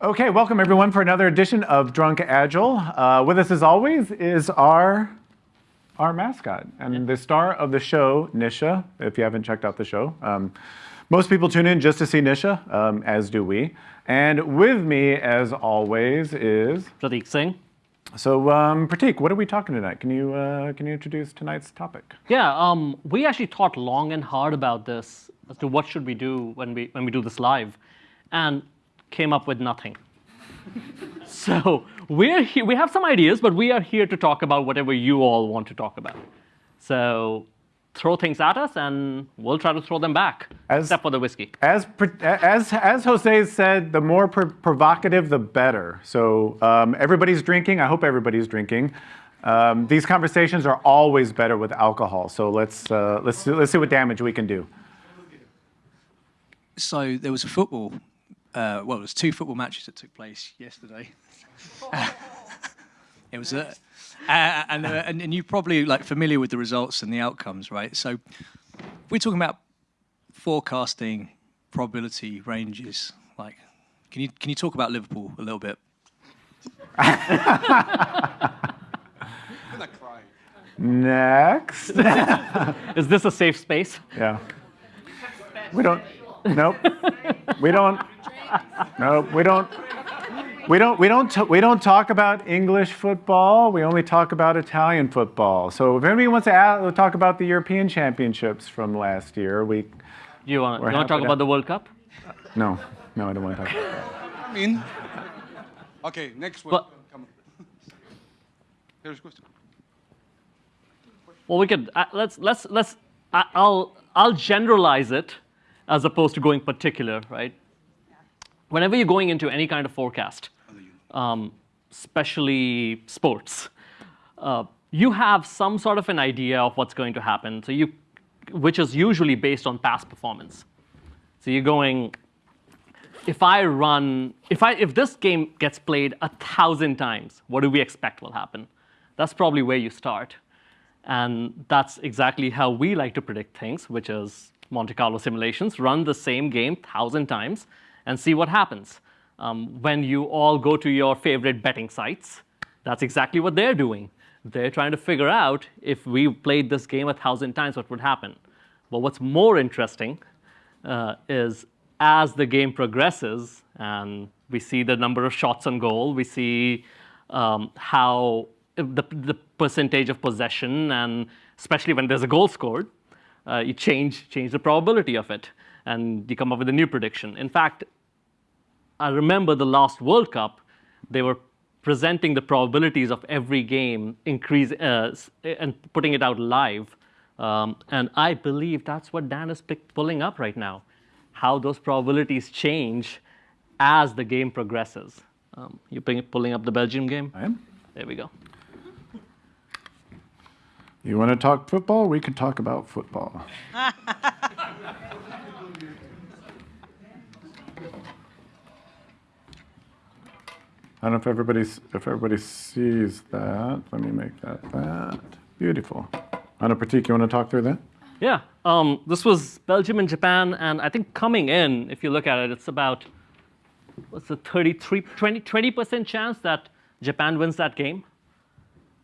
Okay, welcome everyone for another edition of Drunk Agile. Uh, with us as always is our our mascot and the star of the show, Nisha, if you haven't checked out the show. Um, most people tune in just to see Nisha, um, as do we. And with me, as always, is Prateek Singh. So, um, Prateek, what are we talking tonight? Can you uh, can you introduce tonight's topic? Yeah, um, we actually thought long and hard about this as to what should we do when we when we do this live, and came up with nothing. so we're he- we have some ideas, but we are here to talk about whatever you all want to talk about. So throw things at us, and we'll try to throw them back, As- except for the whiskey. As as as Jose said, the more pr- provocative, the better. So um, everybody's drinking. I hope everybody's drinking. Um, these conversations are always better with alcohol. So let's uh, let's let's see what damage we can do. So there was a football, uh, well, there was two football matches that took place yesterday. it was a, uh, and, uh, and and you're probably like familiar with the results and the outcomes, right? So we're talking about forecasting probability ranges. Like, can you can you talk about Liverpool a little bit? Next. Is this a safe space? yeah. We don't. Nope. We don't. Nope. We don't. We don't. We don't. T- we don't talk about English football. We only talk about Italian football. So if anybody wants to add, talk about the European Championships from last year, we. Do you want We're to talk to- about the World Cup? No. No, I don't want to talk. About that. I mean, okay, next one. But- Come on. Here's a question. Well, we could uh, let's let's let's I- I'll I'll generalize it as opposed to going particular, right? Whenever you're going into any kind of forecast, um, especially sports, uh, you have some sort of an idea of what's going to happen. So you, which is usually based on past performance. So you're going, if I run, if I if this game gets played a thousand times, what do we expect will happen? That's probably where you start. And that's exactly how we like to predict things, which is Monte Carlo simulations. Run the same game thousand times and see what happens. Um, when you all go to your favorite betting sites, that's exactly what they're doing. They're trying to figure out if we played this game a thousand times, what would happen. But what's more interesting uh, is as the game progresses and we see the number of shots on goal, we see um, how the, the percentage of possession, and especially when there's a goal scored, uh, you change, change the probability of it, and you come up with a new prediction. In fact, I remember the last World Cup, they were presenting the probabilities of every game increase uh, and putting it out live. Um, and I believe that's what Dan is pick, pulling up right now, how those probabilities change as the game progresses. Um, you ping, pulling up the Belgium game? I am. There we go. You want to talk football? We can talk about football. I don't know if everybody's if everybody sees that. Let me make that that. Beautiful. Anna Prateek, you want to talk through that? Yeah, um, this was Belgium and Japan, and I think coming in, if you look at it, it's about what's the 33, 20, 20% chance that Japan wins that game.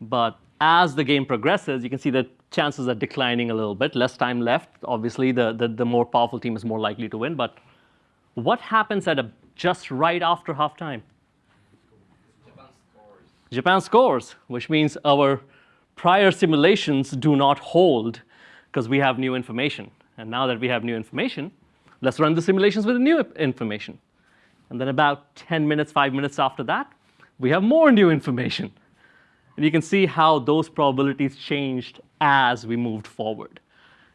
But as the game progresses, you can see that chances are declining a little bit. Less time left. Obviously, the, the, the more powerful team is more likely to win. But what happens at a, just right after halftime? Japan scores, which means our prior simulations do not hold because we have new information. And now that we have new information, let's run the simulations with the new information. And then about 10 minutes, five minutes after that, we have more new information. And you can see how those probabilities changed as we moved forward.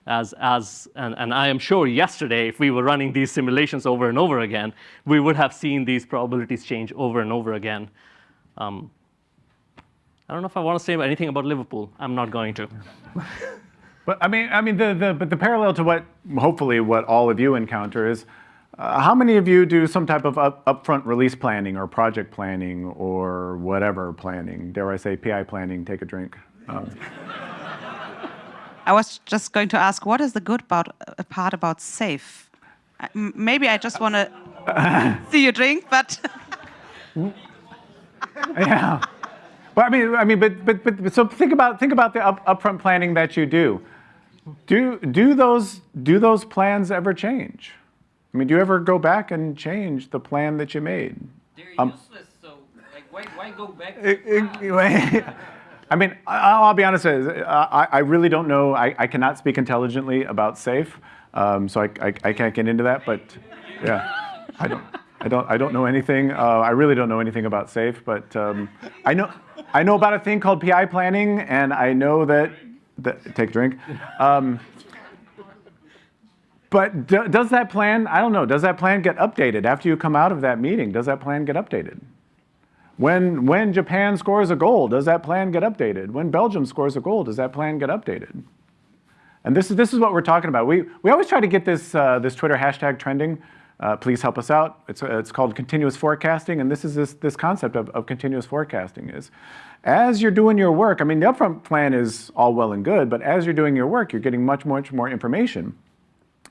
As, as, and, and I am sure yesterday, if we were running these simulations over and over again, we would have seen these probabilities change over and over again. Um, I don't know if I want to say anything about Liverpool. I'm not going to. But I mean, I mean, the, the but the parallel to what hopefully what all of you encounter is, uh, how many of you do some type of up, upfront release planning or project planning or whatever planning? Dare I say PI planning? Take a drink. Um, I was just going to ask, what is the good about, uh, part about SAFe? I- m- Maybe I just want to see you drink, but yeah. I mean, I mean, but, but, but, so think about think about the up, upfront planning that you do. Do do those do those plans ever change? I mean, do you ever go back and change the plan that you made? They're Um, useless, so like why why go back? I mean, I- I'll be honest. with you, I, I really don't know. I, I cannot speak intelligently about SAFe, um, so I, I, I can't get into that. But yeah, I don't. I don't. I don't know anything. Uh, I really don't know anything about SAFe. But um, I know. I know about a thing called PI planning, and I know that. that take a drink. Um, but do, does that plan? I don't know. Does that plan get updated after you come out of that meeting? Does that plan get updated? When, when Japan scores a goal, does that plan get updated? When Belgium scores a goal, does that plan get updated? And this is, this is what we're talking about. We, we always try to get this, uh, this Twitter hashtag trending. Uh, please help us out. It's, uh, it's called continuous forecasting, and this is this, this concept of, of continuous forecasting is, as you're doing your work, I mean, the upfront plan is all well and good, but as you're doing your work, you're getting much, much more information.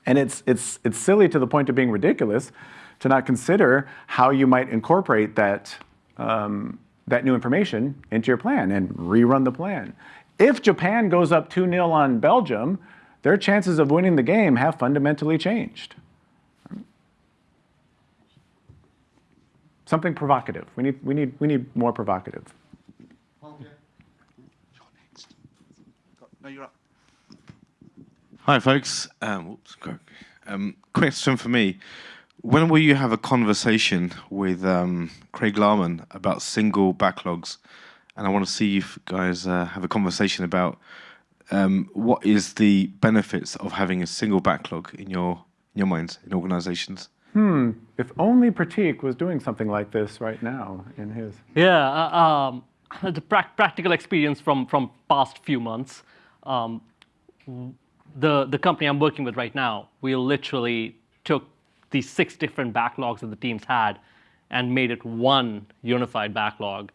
And it's, it's, it's silly to the point of being ridiculous to not consider how you might incorporate that, um, that new information into your plan and rerun the plan. If Japan goes up 2 0 on Belgium, their chances of winning the game have fundamentally changed. Something provocative. We need, we need, we need more provocative. You're next. No, you're up. Hi, folks. Um, whoops, go- um, question for me. When will you have a conversation with um, Craig Larman about single backlogs? And I want to see you guys uh, have a conversation about um, what is the benefits of having a single backlog in your in your minds in organizations. If only Prateek was doing something like this right now in his. Yeah, uh, um, the prac- practical experience from from past few months. Um, the the company I'm working with right now, we literally took these six different backlogs that the teams had, and made it one unified backlog.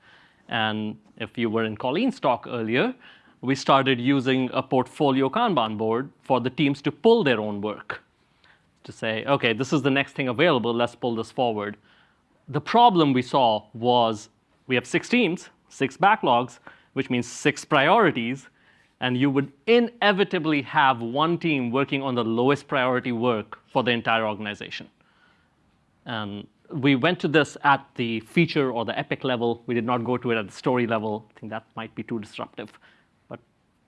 And if you were in Colleen's talk earlier, we started using a portfolio Kanban board for the teams to pull their own work to say, okay, this is the next thing available, let's pull this forward. The problem we saw was we have six teams, six backlogs, which means six priorities, and you would inevitably have one team working on the lowest priority work for the entire organization. And we went to this at the feature or the epic level. We did not go to it at the story level. I think that might be too disruptive. But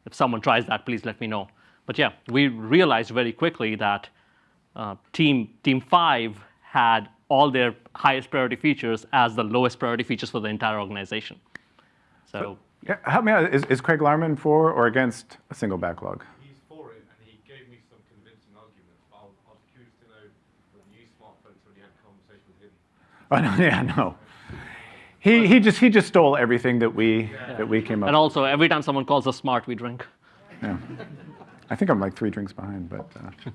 if someone tries that, please let me know. But yeah, we realized very quickly that uh, team team five had all their highest priority features as the lowest priority features for the entire organization. So Yeah, help me out. Is, is Craig Larman for or against a single backlog? He's for it, and he gave me some convincing arguments. But I was, I was curious to know whether you smart folks already had a conversation with him. Oh, no, yeah, no. He, he just he just stole everything that we that we came up. and also every time someone calls us smart, we drink. Yeah. I think I'm like three drinks behind, but uh,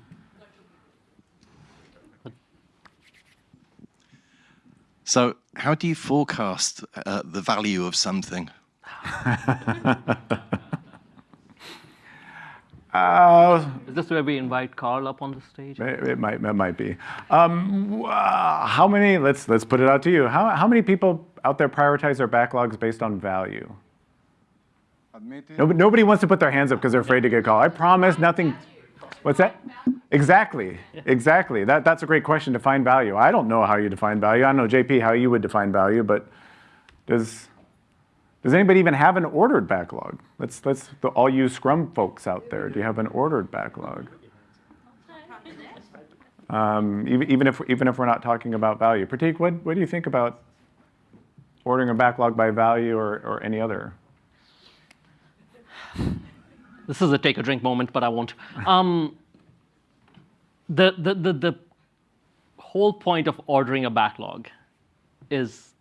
So, how do you forecast uh, the value of something? uh, Is this where we invite Carl up on the stage? it, it might it might be. Um, uh, how many? Let's let's put it out to you. How how many people out there prioritize their backlogs based on value? Admit it. Nobody, nobody wants to put their hands up because they're afraid to get called. I promise nothing. What's that? Exactly, exactly. That, that's a great question. To define value. I don't know how you define value. I don't know, JP, how you would define value, but does does anybody even have an ordered backlog? Let's let's the, all you Scrum folks out there. Do you have an ordered backlog? Um, even, even if even if we're not talking about value, Prateek, what what do you think about ordering a backlog by value or, or any other? This is a take a drink moment, but I won't. Um, the, the, the, the whole point of ordering a backlog is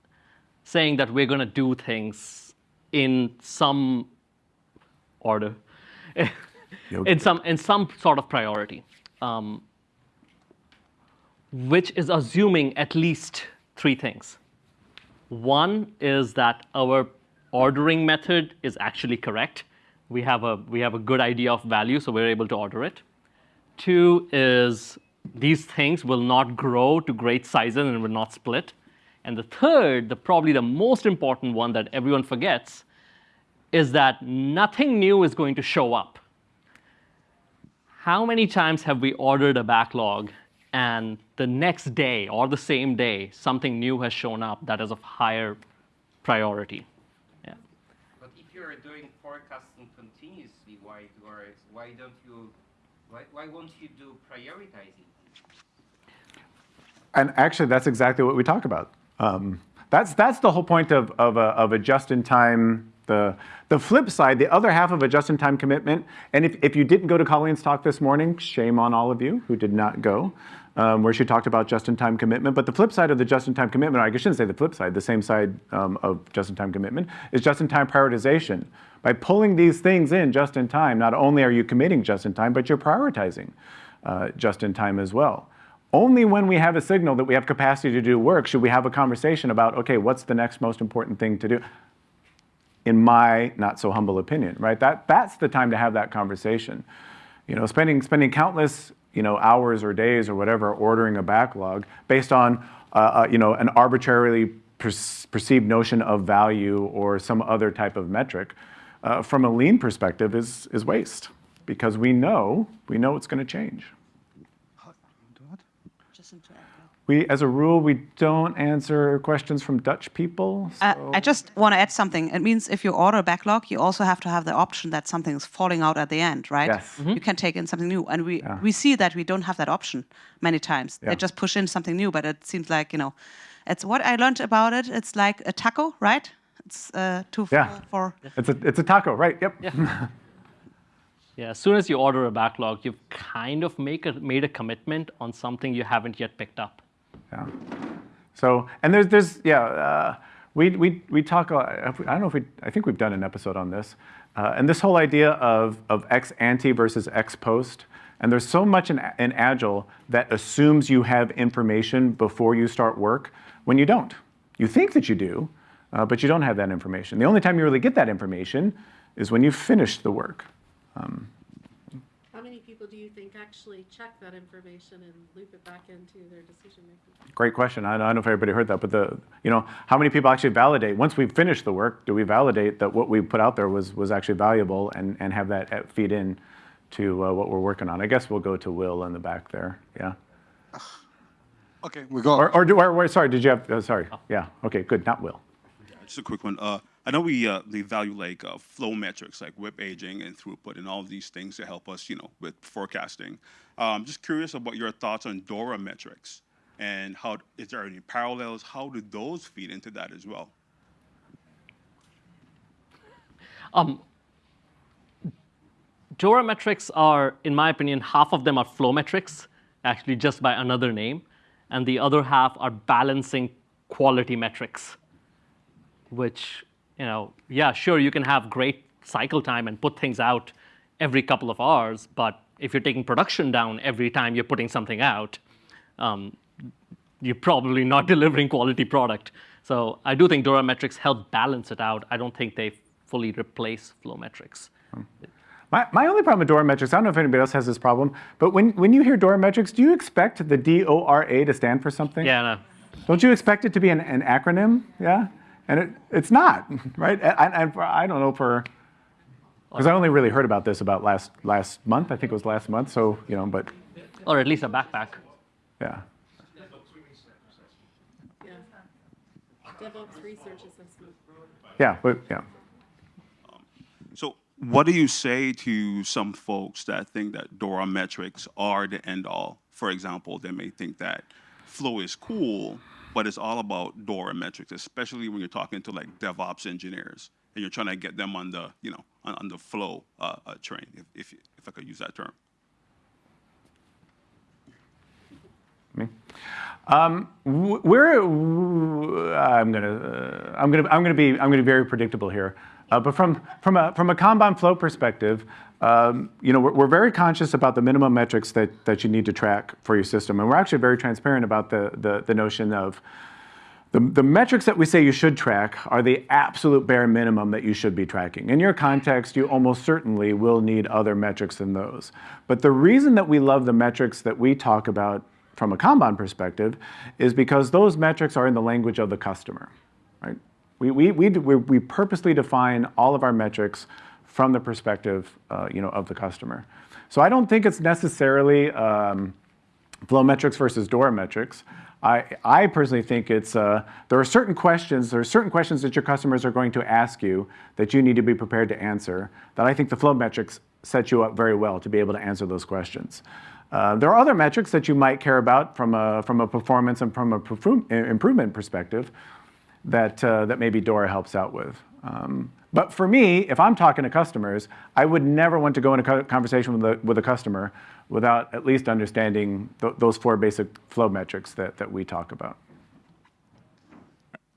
saying that we're going to do things in some order, in, some, in some sort of priority, um, which is assuming at least three things. One is that our ordering method is actually correct. We have a, we have a good idea of value, so we're able to order it. Two is these things will not grow to great sizes and will not split. And the third, the probably the most important one that everyone forgets, is that nothing new is going to show up. How many times have we ordered a backlog and the next day or the same day something new has shown up that is of higher priority? Yeah. But if you're doing forecasting continuously, why do I- why don't you why, why won't you do prioritizing? And actually, that's exactly what we talk about. Um, that's, that's the whole point of, of, a, of a just-in-time, the, the flip side, the other half of a just-in-time commitment, and if, if you didn't go to Colleen's talk this morning, shame on all of you who did not go, um, where she talked about just-in-time commitment. But the flip side of the just-in-time commitment, I shouldn't say the flip side, the same side um, of just-in-time commitment, is just-in-time prioritization. By pulling these things in just in time, not only are you committing just in time, but you're prioritizing uh, just in time as well. Only when we have a signal that we have capacity to do work should we have a conversation about, okay, what's the next most important thing to do? In my not so humble opinion, right? That, that's the time to have that conversation. You know, spending, spending countless you know, hours or days or whatever ordering a backlog based on uh, uh, you know, an arbitrarily per perceived notion of value or some other type of metric uh, from a lean perspective is, is waste because we know, we know it's going to change. We, as a rule, we don't answer questions from Dutch people. Uh, so- I just want to add something. It means if you order a backlog, you also have to have the option that something is falling out at the end, right? Yes. You can take in something new, and we Yeah. we see that we don't have that option many times. Yeah. They just push in something new, but it seems like you know, it's what I learned about it. It's like a taco, right? It's uh, two Yeah. for, for It's a, it's a taco, right? Yep. Yeah, as soon as you order a backlog, you've kind of make a, made a commitment on something you haven't yet picked up. Yeah. So, and there's, there's, yeah, uh, we, we, we talk, I don't know if we, I think we've done an episode on this. Uh, and this whole idea of, of ex ante versus ex post. And there's so much in, in Agile that assumes you have information before you start work when you don't. You think that you do, uh, but you don't have that information. The only time you really get that information is when you finish the work. Many people do you think actually check that information and loop it back into their decision making? Great question. I I don't know if everybody heard that, but the, you know, how many people actually validate, once we finish the work, do we validate that what we put out there was, was actually valuable and, and have that uh, feed in to uh, what we're working on? I guess we'll go to Will in the back there, yeah? Okay, we got. Or, or, do- or, or sorry, did you have, uh, sorry, yeah, okay, good, not Will. Just a quick one. Uh, I know we uh, they value like uh, flow metrics, like WIP aging and throughput, and all of these things to help us, you know, with forecasting. Um, just curious about your thoughts on Dora metrics and how is there any parallels? How do those feed into that as well? Um, Dora metrics are, in my opinion, half of them are flow metrics, actually just by another name, and the other half are balancing quality metrics, which, you know, yeah, sure, you can have great cycle time and put things out every couple of hours, but if you're taking production down every time you're putting something out, um, you're probably not delivering quality product. So I do think Dora metrics help balance it out. I don't think they fully replace flow metrics. My, my only problem with Dora metrics, I don't know if anybody else has this problem, but when, when you hear Dora metrics, do you expect the D-O-R-A to stand for something? Yeah, no. Don't you expect it to be an, an acronym? Yeah? And it, it's not, right? And, and for, I don't know for, because I only really heard about this about last, last month. I think it was last month. So, you know, but Or at least a backpack. yeah. Yeah. DevOps research assessment. Yeah, but yeah. So, what do you say to some folks that think that Dora metrics are the end all? For example, they may think that flow is cool, but it's all about Dora metrics, especially when you're talking to like DevOps engineers and you're trying to get them on the, you know, on, on the flow uh, uh, train, if, if, if I could use that term. Um, we're, w- I'm gonna, uh, I'm gonna, I'm gonna be, I'm gonna be very predictable here. Uh, but from, from a, from a Kanban flow perspective, um, you know, we're, we're very conscious about the minimum metrics that, that you need to track for your system. And we're actually very transparent about the, the, the notion of the, the metrics that we say you should track are the absolute bare minimum that you should be tracking. In your context, you almost certainly will need other metrics than those. But the reason that we love the metrics that we talk about from a Kanban perspective is because those metrics are in the language of the customer, right? We, we, we, we, purposely define all of our metrics from the perspective, uh, you know, of the customer. So I don't think it's necessarily um, flow metrics versus Dora metrics. I, I personally think it's, uh, there are certain questions, there are certain questions that your customers are going to ask you that you need to be prepared to answer that I think the flow metrics set you up very well to be able to answer those questions. Uh, there are other metrics that you might care about from a, from a performance and from a improvement perspective that, uh, that maybe Dora helps out with. Um, but for me, if I'm talking to customers, I would never want to go into a conversation with a, with a customer without at least understanding th those four basic flow metrics that, that we talk about.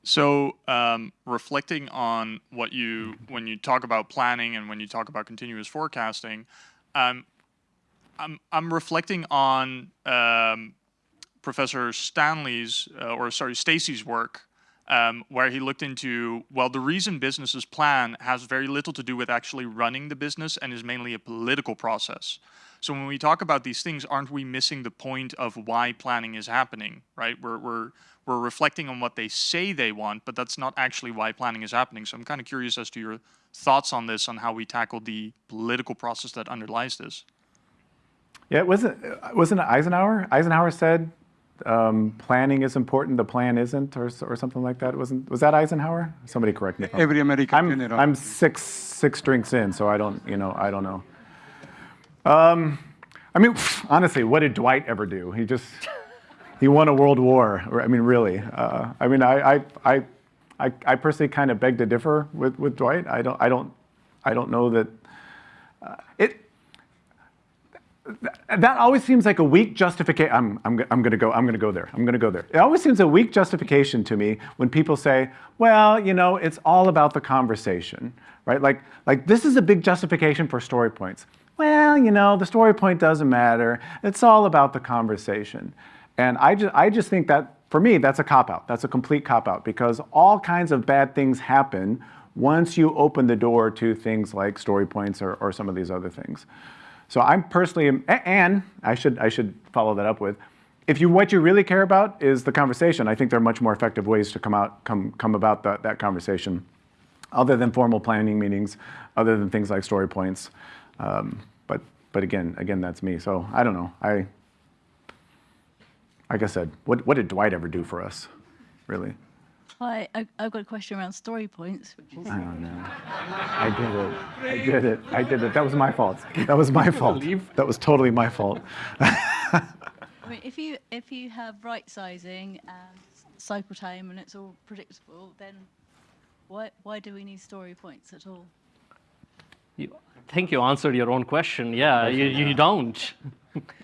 So um, reflecting on what you, when you talk about planning and when you talk about continuous forecasting, um, I'm, I'm reflecting on um, Professor Stanley's, uh, or sorry, Stacey's work um, where he looked into, well, the reason businesses plan has very little to do with actually running the business and is mainly a political process. So when we talk about these things, aren't we missing the point of why planning is happening, right? We're, we're, we're reflecting on what they say they want, but that's not actually why planning is happening. So I'm kind of curious as to your thoughts on this, on how we tackle the political process that underlies this. Yeah, wasn't, wasn't it Eisenhower? Eisenhower said um, planning is important, the plan isn't, or, or something like that. Wasn't was that Eisenhower? Somebody correct me. Every American I'm, general. I'm six six drinks in, so I don't you know I don't know. Um, I mean, honestly, what did Dwight ever do? He just he won a world war. I mean, really. Uh, I mean, I I I I, I personally kind of beg to differ with with Dwight. I don't I don't I don't know that uh, it that always seems like a weak justification. I'm, I'm, I'm going to go. I'm going to go there. I'm going to go there. It always seems a weak justification to me when people say, "Well, you know, it's all about the conversation, right?" Like, like this is a big justification for story points. Well, you know, the story point doesn't matter. It's all about the conversation, and I just, I just think that for me, that's a cop out. That's a complete cop out because all kinds of bad things happen once you open the door to things like story points or, or some of these other things. So I'm personally, and I should, I should follow that up with, if you, what you really care about is the conversation, I think there are much more effective ways to come, out, come, come about that, that conversation other than formal planning meetings, other than things like story points. Um, but, but again, again, that's me. So I don't know. I, like I said, what, what did Dwight ever do for us, really? Hi, I, I've got a question around story points. Which is I don't. I did it. I did it. I did it. That was my fault. That was my fault. That was totally my fault. I mean, if you if you have right sizing and cycle time and it's all predictable, then why why do we need story points at all? You, I think you answered your own question. Yeah, you, you don't.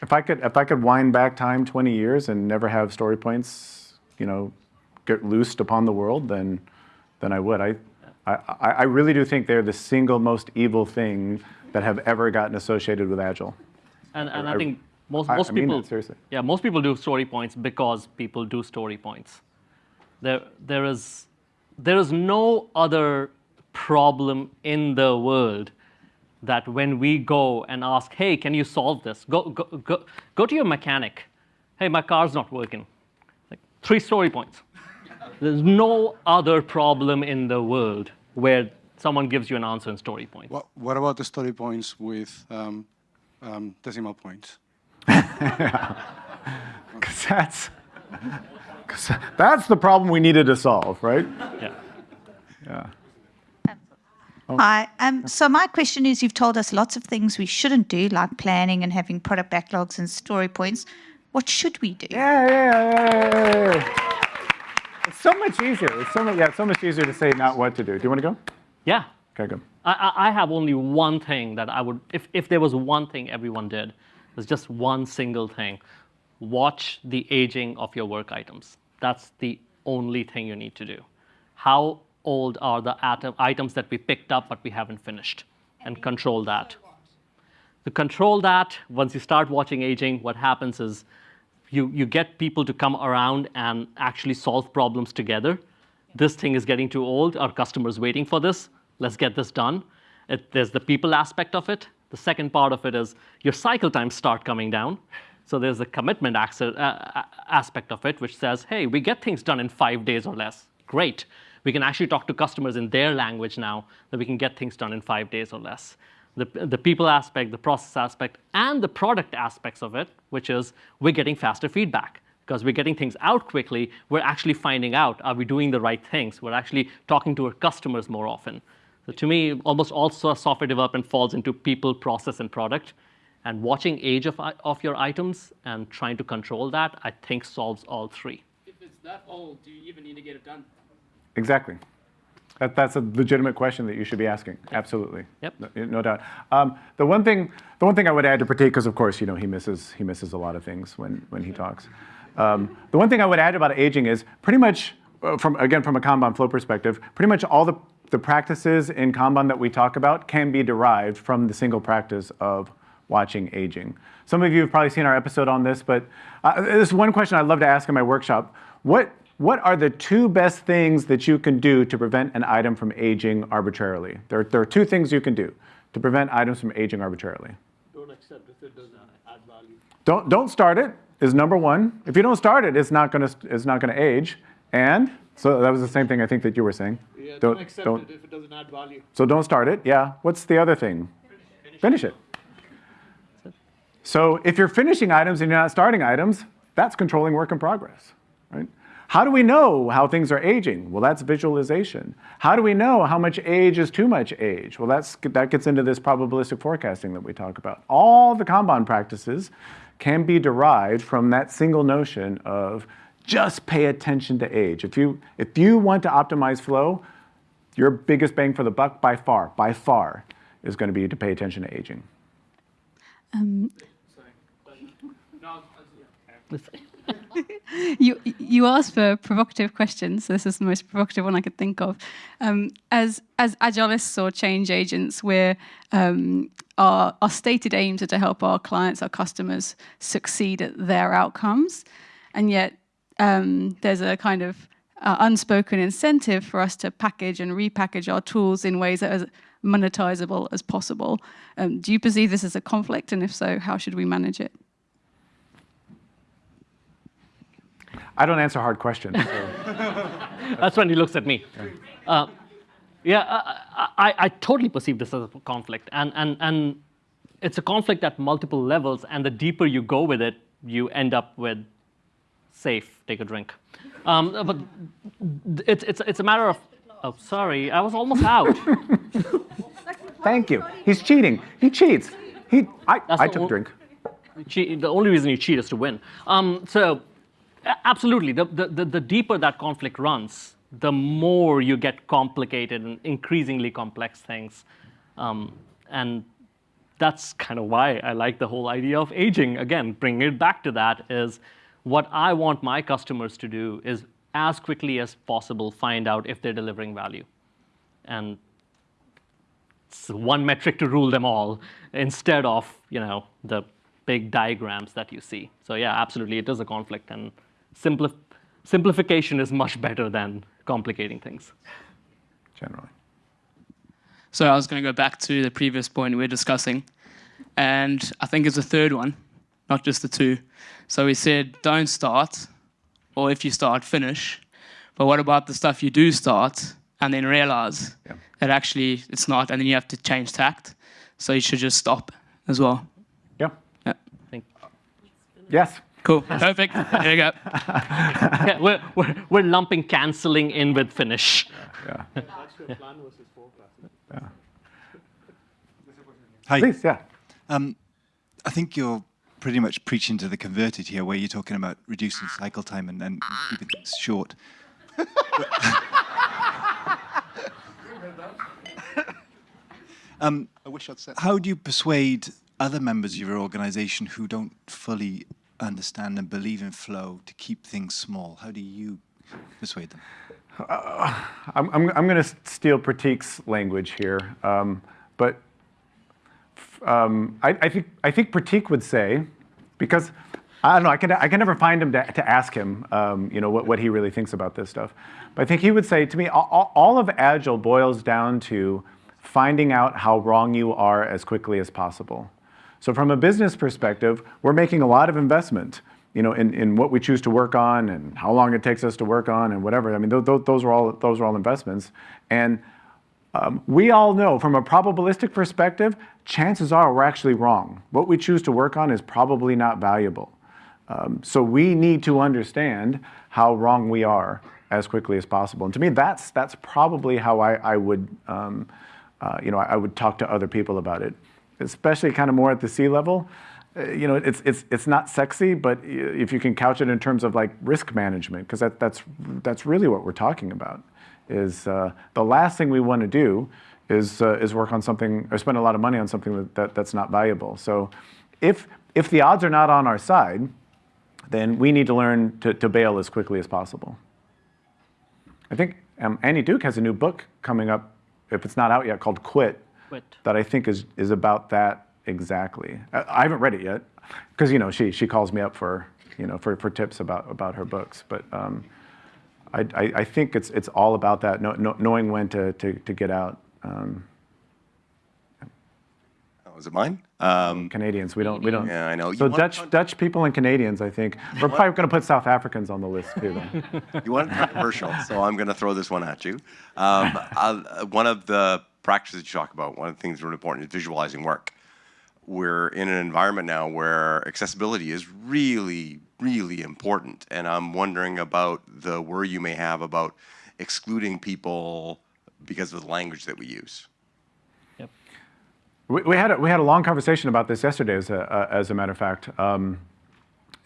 if I could if I could wind back time 20 years and never have story points, you know, get loosed upon the world, then, then I would. I, I, I really do think they're the single most evil thing that have ever gotten associated with Agile. And, and I, I think most, most I mean people, seriously. yeah, most people do story points because people do story points. There, there is, there is no other problem in the world that when we go and ask, hey, can you solve this? Go, go, go, go to your mechanic. Hey, my car's not working. Like three story points. There's no other problem in the world where someone gives you an answer in story points. What, what about the story points with um, um, decimal points? Because that's, cause that's the problem we needed to solve, right? Yeah. Yeah. Hi. Um, so my question is, you've told us lots of things we shouldn't do, like planning and having product backlogs and story points. What should we do? Yeah, yeah, yeah, yeah. It's so much easier. It's so much, yeah, it's so much easier to say not what to do. Do you want to go? Yeah. Okay, go. I, I have only one thing that I would, if, if there was one thing everyone did, there's just one single thing. Watch the aging of your work items. That's the only thing you need to do. How old are the atom, items that we picked up but we haven't finished? And control that. To control that, once you start watching aging, what happens is you, you get people to come around and actually solve problems together. This thing is getting too old. Our customer's waiting for this. Let's get this done. It, there's the people aspect of it. The second part of it is your cycle times start coming down. So there's the commitment uh, aspect of it, which says, hey, we get things done in five days or less. Great. We can actually talk to customers in their language now that we can get things done in five days or less. The, the people aspect, the process aspect, and the product aspects of it, which is we're getting faster feedback because we're getting things out quickly. We're actually finding out are we doing the right things? We're actually talking to our customers more often. So to me, almost also software development falls into people, process, and product. And watching age of, of your items and trying to control that, I think solves all three. If it's that old, do you even need to get it done? Exactly. That, that's a legitimate question that you should be asking. Absolutely. Yep. No, no doubt. Um, the one thing, the one thing I would add to Prateek, because of course, you know, he misses, he misses a lot of things when, when he talks. Um, the one thing I would add about aging is pretty much, uh, from again from a Kanban flow perspective, pretty much all the, the practices in Kanban that we talk about can be derived from the single practice of watching aging. Some of you have probably seen our episode on this, but uh, there's one question I'd love to ask in my workshop. What, what are the two best things that you can do to prevent an item from aging arbitrarily? There, there are two things you can do to prevent items from aging arbitrarily. Don't accept if it doesn't add value. Don't, don't start it is number one. If you don't start it, it's not gonna, it's not gonna age. And, so that was the same thing I think that you were saying. Yeah, don't, accept it if it doesn't add value. So don't start it, yeah. What's the other thing? Finish it. So if you're finishing items and you're not starting items, that's controlling work in progress, right? How do we know how things are aging? Well, that's visualization. How do we know how much age is too much age? Well, that's, that gets into this probabilistic forecasting that we talk about. All the Kanban practices can be derived from that single notion of just pay attention to age. If you, if you want to optimize flow, your biggest bang for the buck by far, by far, is going to be to pay attention to aging. Um, No, you you asked for provocative questions. So this is the most provocative one I could think of. Um, as as agilists or change agents, we're um, our our stated aims are to help our clients, our customers, succeed at their outcomes, and yet um, there's a kind of uh, unspoken incentive for us to package and repackage our tools in ways that are monetizable as possible. Um, do you perceive this as a conflict, and if so, how should we manage it? I don't answer hard questions. so- That's when he looks at me. Uh, yeah, I, I, I totally perceive this as a conflict, and, and, and it's a conflict at multiple levels, and the deeper you go with it, you end up with SAFe, take a drink. Um, but it's, it's, it's a matter of, oh, sorry, I was almost out. Thank you. He's cheating. He cheats. He, I, That's I took a drink. The only reason you cheat is to win. Um, so, absolutely, the, the, the, deeper that conflict runs, the more you get complicated and increasingly complex things. Um, and that's kind of why I like the whole idea of aging. Again, bringing it back to that is what I want my customers to do is as quickly as possible find out if they're delivering value. And it's one metric to rule them all instead of you know the big diagrams that you see. So yeah, absolutely, it is a conflict, and simplif- simplification is much better than complicating things. Generally. So I was going to go back to the previous point we were discussing, and I think it's a third one, not just the two. So we said don't start, or if you start, finish. But what about the stuff you do start and then realize that actually it's not, and then you have to change tact? So you should just stop as well. Yeah. Yeah. Yes. Cool. Perfect. There you go. yeah, we're, we're, we're lumping canceling in with finish. Yeah. That's your plan versus forecast. Hi. Please, yeah. Um, I think you're pretty much preaching to the converted here, where you're talking about reducing cycle time and, and keeping things short. um, I wish I'd said. how do you persuade other members of your organization who don't fully understand and believe in flow to keep things small? How do you persuade them? Uh, I'm, I'm, I'm going to steal Prateek's language here, um, but um, I, I think I think Prateek would say, because I don't know, I can I can never find him to, to ask him, um, you know, what, what he really thinks about this stuff. But I think he would say to me, all, all of Agile boils down to finding out how wrong you are as quickly as possible. So from a business perspective, we're making a lot of investment, you know, in, in what we choose to work on and how long it takes us to work on and whatever. I mean, those, are all those are all investments. And um, we all know from a probabilistic perspective, chances are we're actually wrong. What we choose to work on is probably not valuable. Um, so we need to understand how wrong we are as quickly as possible. And to me, that's that's probably how I, I would, um, uh, you know, I would talk to other people about it, especially kind of more at the C-level. Uh, you know, it's it's it's not sexy, but if you can couch it in terms of like risk management, because that that's that's really what we're talking about. Is uh, the last thing we want to do is uh, is work on something or spend a lot of money on something that, that that's not valuable. So, if if the odds are not on our side, then we need to learn to, to bail as quickly as possible. I think um, Annie Duke has a new book coming up, if it's not out yet, called Quit, Quit. that I think is, is about that exactly. I, I haven't read it yet, because you know she, she calls me up for you know for, for tips about, about her books. But um, I, I, I think it's it's all about that, know, know, knowing when to, to, to get out. Um, Oh, is it mine? Um, Canadians, we don't we don't. Yeah, I know. So You want- Dutch Dutch people and Canadians, I think we're want- probably going to put South Africans on the list too. Then. you want it controversial, so I'm going to throw this one at you. Um, uh, one of the practices you talk about, one of the things really important is visualizing work. We're in an environment now where accessibility is really, really important, and I'm wondering about the worry you may have about excluding people because of the language that we use. We, we had a, we had a long conversation about this yesterday, as a, uh, as a matter of fact. Um,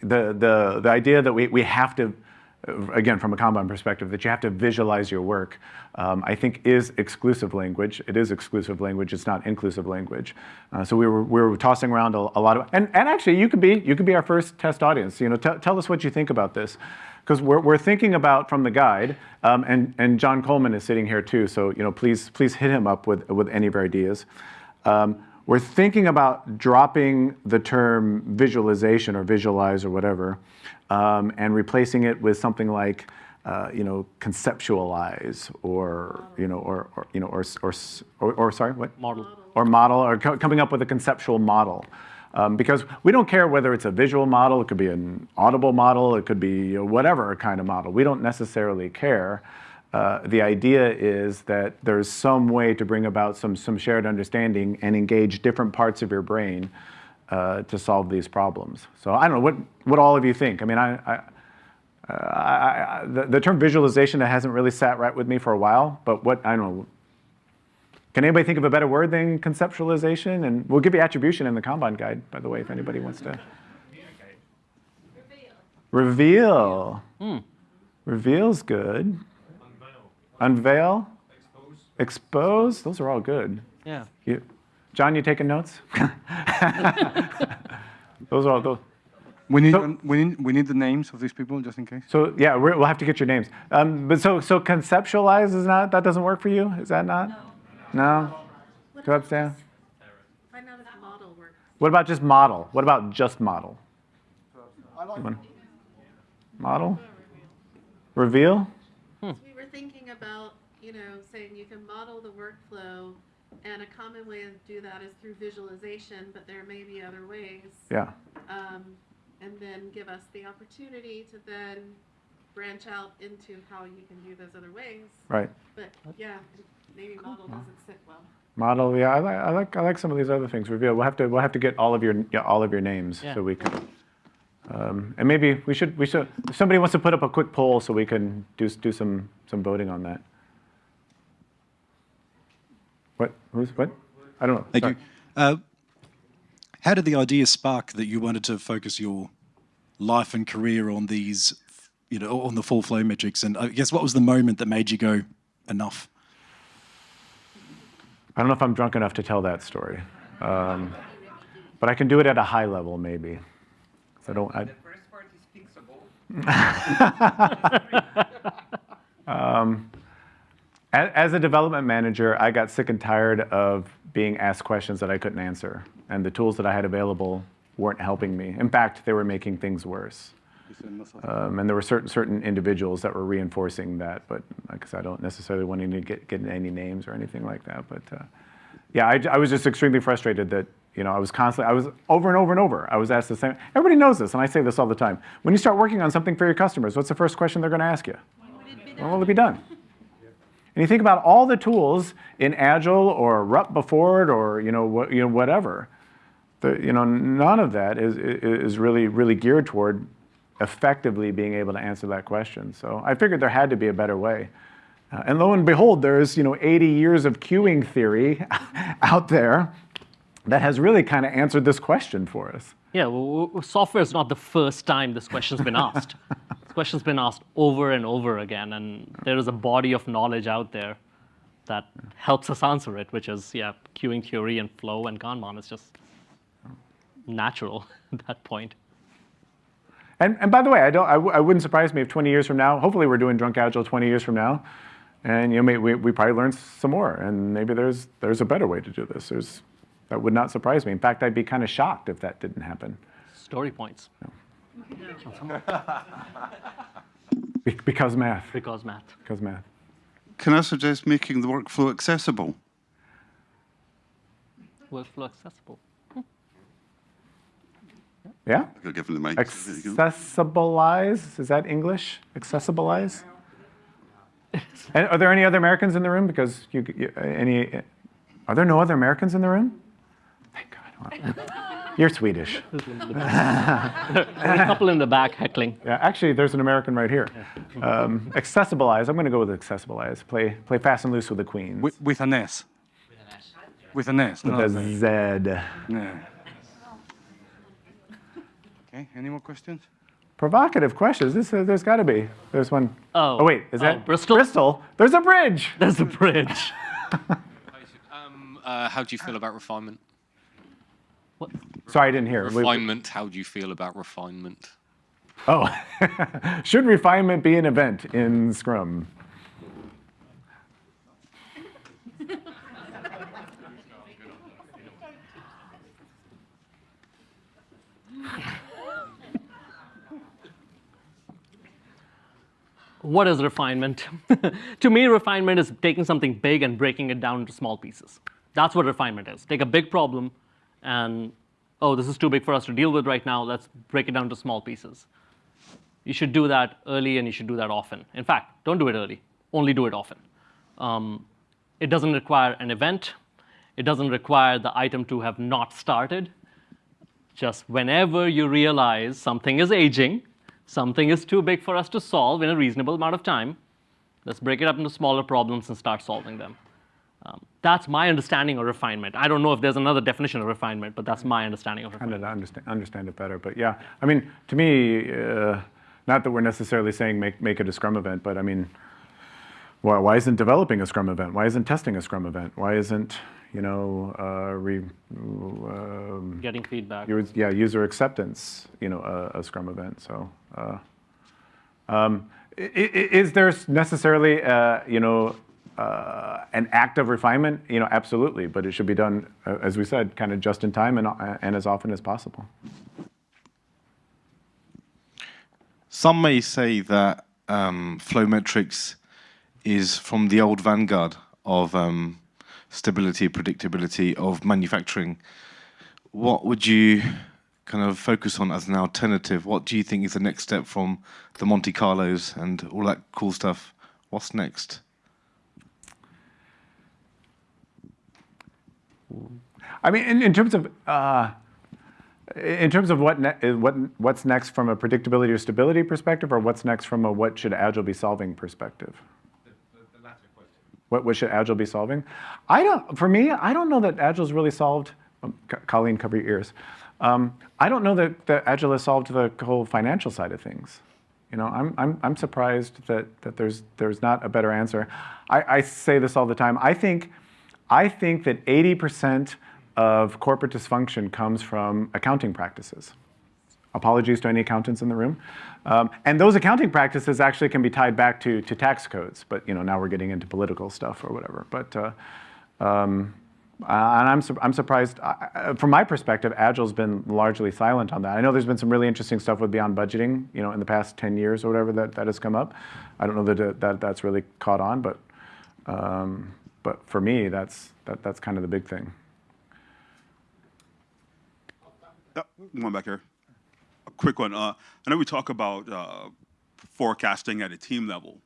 the, the, the idea that we, we have to, again, from a Kanban perspective, that you have to visualize your work, um, I think is exclusive language. It is exclusive language. It's not inclusive language. Uh, so we were, we were tossing around a, a lot of, and, and actually you could be, you could be our first test audience. You know, tell us what you think about this. Because we're, we're thinking about from the guide, um, and, and John Coleman is sitting here too, so you know, please, please hit him up with, with any of your ideas. Um, we're thinking about dropping the term visualization or visualize or whatever, um, and replacing it with something like, uh, you know, conceptualize or, you know, or, or you know, or, or, or, or sorry, what? Model. Or model, or co- coming up with a conceptual model. Um, because we don't care whether it's a visual model, it could be an audible model, it could be whatever kind of model. We don't necessarily care. Uh, the idea is that there's some way to bring about some, some shared understanding and engage different parts of your brain uh, to solve these problems. So I don't know what, what all of you think. I mean, I, I, uh, I, I, the, the term visualization that hasn't really sat right with me for a while, but what, I don't know, can anybody think of a better word than conceptualization? And we'll give you attribution in the Kanban guide, by the way, if anybody wants to. Reveal. Hmm. Reveal's good. Unveil. Expose. Those are all good. Yeah. You, John, you taking notes? those are all those. We need, we need we need the names of these people just in case. So yeah, we're, we'll have to get your names. Um, but so so conceptualize is not that doesn't work for you? Is that not? No. Two ups down. Find out if model works. What about just model? What about just model? One. Model. Reveal. So we were thinking about, you know, saying you can model the workflow, and a common way to do that is through visualization, but there may be other ways. Yeah. Um, and then give us the opportunity to then branch out into how you can do those other ways. Right. But yeah, maybe model doesn't sit well. Model. Yeah, I like I like I like some of these other things. Reveal. We'll have to we'll have to get all of your yeah, all of your names Yeah. so we can. Um, and maybe we should we should if somebody wants to put up a quick poll so we can do do some some voting on that. What? Who's what? I don't know. Thank Sorry. you. Uh, how did the idea spark that you wanted to focus your life and career on these, you know, on the full flow metrics? And I guess what was the moment that made you go, enough? I don't know if I'm drunk enough to tell that story, um, but I can do it at a high level maybe. So don't. I, The first part is fixable. Um, as a development manager, I got sick and tired of being asked questions that I couldn't answer, and the tools that I had available weren't helping me. In fact, they were making things worse. Um, and there were certain certain individuals that were reinforcing that, but like I said, I don't necessarily want to get get any names or anything like that. But uh, yeah, I, I was just extremely frustrated that You know, I was constantly, I was over and over and over. I was asked the same. Everybody knows this, and I say this all the time. When you start working on something for your customers, what's the first question they're going to ask you? When will it be done? And you think about all the tools in Agile or RUP before it, or you know, what, you know, whatever. The, you know, none of that is, is really, really geared toward effectively being able to answer that question. So I figured there had to be a better way. Uh, and lo and behold, there's you know 80 years of queuing theory out there that has really kind of answered this question for us. Yeah, well, software is not the first time this question's been asked. this question's been asked over and over again, and there is a body of knowledge out there that helps us answer it, which is, yeah, queuing theory and flow and Kanban is just natural at that point. And, and by the way, I, don't, I, w- I wouldn't surprise me if 20 years from now, hopefully we're doing Drunk Agile 20 years from now, and you know, maybe we, we probably learn some more, and maybe there's, there's a better way to do this. There's, that would not surprise me. In fact, I'd be kind of shocked if that didn't happen. Story points. Be- because math. Because math. Because math. Can I suggest making the workflow accessible? Workflow accessible. Hmm. Yeah? I'll give him the mic. Accessibilize? Is that English? Accessibilize? and are there any other Americans in the room? Because you, you any, are there no other Americans in the room? Thank God. You're Swedish. There's a couple in the back heckling. Yeah, actually, there's an American right here. Um, accessibilize. I'm going to go with accessibilize. Play, play fast and loose with the queens. With, with an S. With an S. With not a an Z. Yeah. Okay, any more questions? Provocative questions. This, uh, there's got to be. There's one. Oh. wait, is Oh, that Bristol? Bristol. There's a bridge. There's a bridge. Um, uh, how do you feel about refinement? Sorry, I didn't hear. Refinement. How do you feel about refinement? Oh, should refinement be an event in Scrum? What is refinement? to me, refinement is taking something big and breaking it down into small pieces. That's what refinement is. Take a big problem and, oh, this is too big for us to deal with right now. Let's break it down to small pieces. You should do that early and you should do that often. In fact, don't do it early, only do it often. Um, it doesn't require an event, it doesn't require the item to have not started. Just whenever you realize something is aging, something is too big for us to solve in a reasonable amount of time, let's break it up into smaller problems and start solving them. Um, that's my understanding of refinement. I don't know if there's another definition of refinement, but that's my understanding of refinement. Kind of understand, understand it better. But yeah, I mean, to me, uh, not that we're necessarily saying make, make it a Scrum event, but I mean, why, why isn't developing a Scrum event? Why isn't testing a Scrum event? Why isn't, you know, uh, re, um, Getting feedback. yeah, user acceptance, you know, a, a Scrum event. So, uh, um, i- i- is there necessarily, uh, you know, uh, an act of refinement? You know, absolutely, but it should be done, uh, as we said, kind of just in time and, uh, and as often as possible. Some may say that um, flow metrics is from the old vanguard of um, stability, predictability of manufacturing. What would you kind of focus on as an alternative? What do you think is the next step from the Monte Carlos and all that cool stuff? What's next? I mean, in, in terms of uh, in terms of what ne- what what's next from a predictability or stability perspective, or what's next from a what should Agile be solving perspective? The latter What, what should Agile be solving? I don't. For me, I don't know that Agile's really solved. Um, Colleen, cover your ears. Um, I don't know that, that Agile has solved the whole financial side of things. You know, I'm, I'm, I'm surprised that, that there's, there's not a better answer. I, I say this all the time. I think, I think that 80% of corporate dysfunction comes from accounting practices. Apologies to any accountants in the room. Um, and those accounting practices actually can be tied back to, to tax codes, but you know, now we're getting into political stuff or whatever. But, uh, um, uh, and I'm, sur- I'm surprised, I- from my perspective, Agile's been largely silent on that. I know there's been some really interesting stuff with Beyond Budgeting, you know, in the past 10 years or whatever that, that has come up. I don't know that, that that's really caught on, but, um, but for me, that's, that, that's kind of the big thing. Uh, one back here. A quick one. Uh, I know we talk about uh, forecasting at a team level.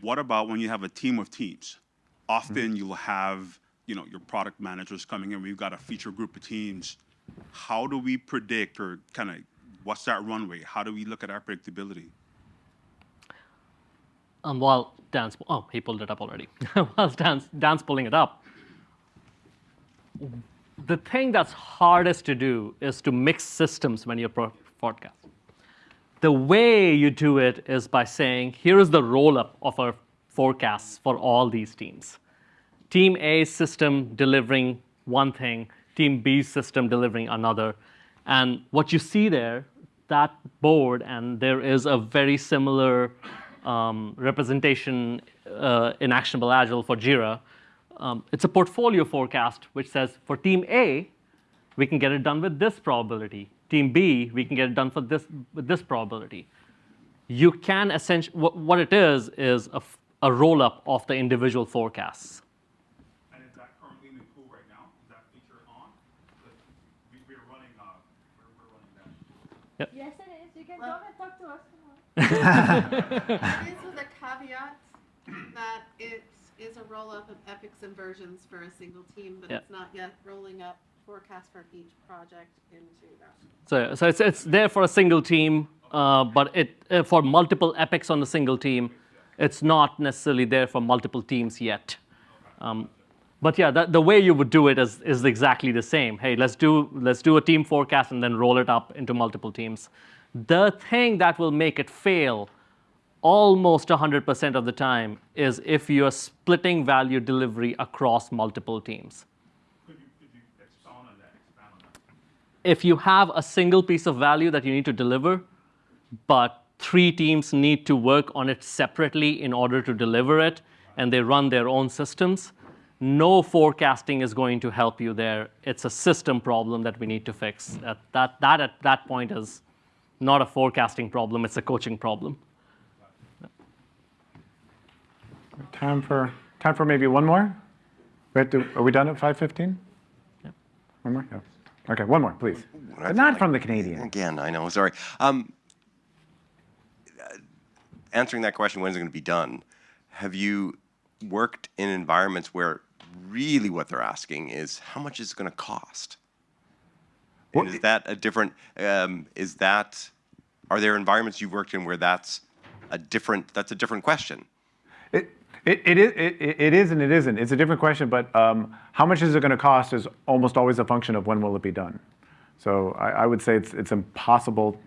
What about when you have a team of teams? Often you'll have, you know, your product managers coming in. We've got a feature group of teams. How do we predict or kind of what's that runway? How do we look at our predictability? Um, while Dan's, oh, he pulled it up already. while Dan's, Dan's pulling it up, the thing that's hardest to do is to mix systems when you're forecasting. The way you do it is by saying, here is the roll up of our forecasts for all these teams. Team A system delivering one thing, Team B system delivering another. And what you see there, that board, and there is a very similar um, representation uh, in Actionable Agile for Jira. Um, it's a portfolio forecast which says for team A, we can get it done with this probability. Team B, we can get it done for this with this probability. You can essentially what, what it is a roll up of the individual forecasts. And is that currently in the right now? Is that feature on? We, we're running, uh, we're, we're running that. Yes, it is. You can come and talk it is with a caveat that it is a roll up of epics and versions for a single team, but Yeah. it's not yet rolling up forecast for each project into that. So, so it's, it's there for a single team, uh, but it uh, for multiple epics on a single team, it's not necessarily there for multiple teams yet. Um, but yeah, that, the way you would do it is, is exactly the same. Hey, let's do let's do a team forecast and then roll it up into multiple teams. The thing that will make it fail almost 100% of the time is if you're splitting value delivery across multiple teams. if you have a single piece of value that you need to deliver, but three teams need to work on it separately in order to deliver it, and they run their own systems, no forecasting is going to help you there. It's a system problem that we need to fix. That, that, that at that point is not a forecasting problem, it's a coaching problem. Time for time for maybe one more. We have to, are we done at 5:15? Yeah. One more. Yeah. Okay, one more, please. But not from the Canadian. Again, I know. Sorry. Um, answering that question, when is it going to be done? Have you worked in environments where really what they're asking is how much is it going to cost? And is that a different? Um, is that? Are there environments you've worked in where that's a different? That's a different question. It, it, it, is, it, it is and it isn't. It's a different question, but um, how much is it going to cost is almost always a function of when will it be done. So I, I would say it's, it's impossible.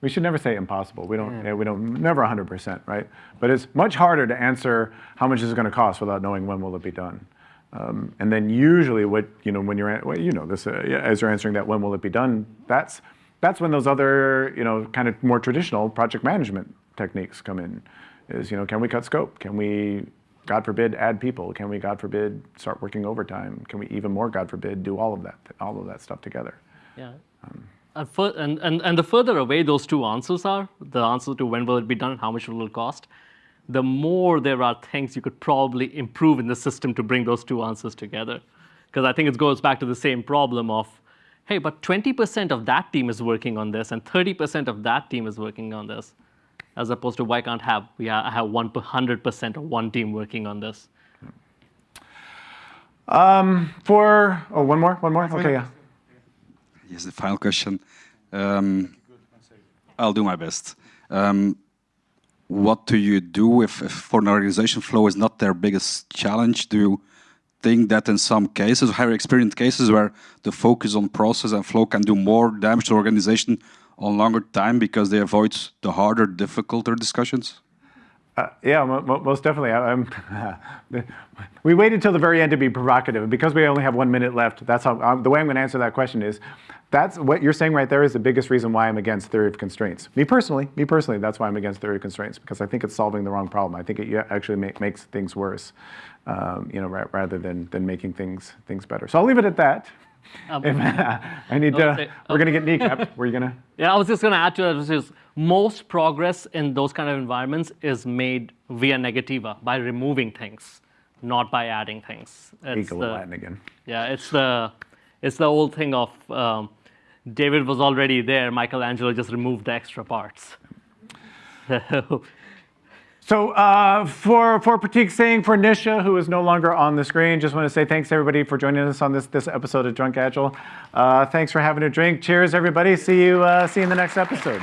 We should never say impossible. We don't, yeah, we don't, never 100%, right? But it's much harder to answer how much is it going to cost without knowing when will it be done. Um, and then usually what, you know, when you're, well, you know this, uh, as you're answering that when will it be done, that's, that's when those other, you know, kind of more traditional project management techniques come in. Is, you know, can we cut scope? Can we, God forbid, add people? Can we, God forbid, start working overtime? Can we even more, God forbid, do all of that, all of that stuff together? Yeah. Um, and, fur- and, and, and the further away those two answers are, the answer to when will it be done and how much will it cost, the more there are things you could probably improve in the system to bring those two answers together. Because I think it goes back to the same problem of, hey, but 20% of that team is working on this and 30% of that team is working on this, as opposed to why can't have we ha- have 100% of one team working on this? Um, for, oh, one more, one more? Okay, yeah. Yes, the final question. Um, I'll do my best. Um, what do you do if, if for an organization flow is not their biggest challenge? Do you think that in some cases, you experienced cases where the focus on process and flow can do more damage to organization on longer time because they avoid the harder, difficulter discussions? Uh, yeah, mo- mo- most definitely. I, I'm we waited till the very end to be provocative, and because we only have one minute left, that's how um, the way I'm going to answer that question is. That's what you're saying right there is the biggest reason why I'm against theory of constraints. Me personally, me personally, that's why I'm against theory of constraints because I think it's solving the wrong problem. I think it actually ma- makes things worse, um, you know, rather than than making things things better. So I'll leave it at that. Um, If- I need to. Okay, We're going to get kneecapped. Were you going to? Yeah, I was just going to add to is most progress in those kind of environments is made via negativa, by removing things, not by adding things. It's Eagle the- Latin again. Yeah, it's the, it's the old thing of um, David was already there. Michelangelo just removed the extra parts. So uh, for, for Prateek Singh, for Nisha, who is no longer on the screen, just want to say thanks everybody for joining us on this, this episode of Drunk Agile. Uh, thanks for having a drink. Cheers, everybody. See you, uh, see you in the next episode.